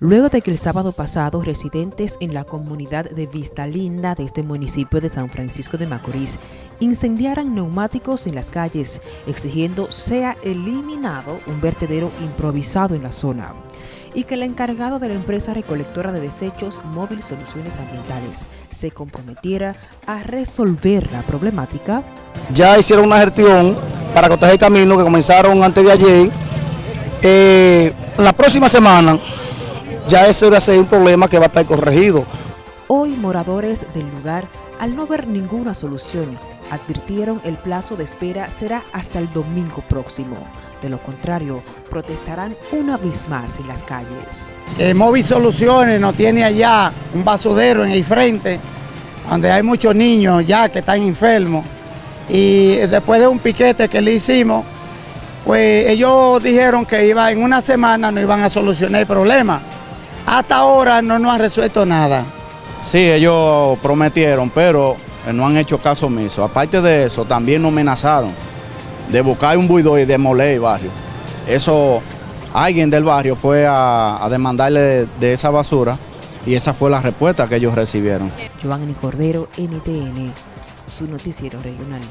luego de que el sábado pasado residentes en la comunidad de Vista Linda de este municipio de San Francisco de Macorís incendiaran neumáticos en las calles, exigiendo sea eliminado un vertedero improvisado en la zona y que el encargado de la empresa recolectora de desechos Móvil Soluciones Ambientales se comprometiera a resolver la problemática. Ya hicieron una gestión para cortar el camino que comenzaron antes de ayer. Eh, la próxima semana ya eso va a ser un problema que va a estar corregido. Hoy moradores del lugar, al no ver ninguna solución, advirtieron el plazo de espera será hasta el domingo próximo. De lo contrario, protestarán una vez más en las calles. Eh, Móvil Soluciones nos tiene allá un basudero en el frente, donde hay muchos niños ya que están enfermos. Y después de un piquete que le hicimos, pues ellos dijeron que iba en una semana no iban a solucionar el problema. Hasta ahora no nos han resuelto nada. Sí, ellos prometieron, pero no han hecho caso omiso. Aparte de eso, también nos amenazaron de buscar un buido y demoler el barrio. Eso, alguien del barrio fue a, a demandarle de, esa basura y esa fue la respuesta que ellos recibieron. Giovanni Cordero, NTN, su noticiero regional.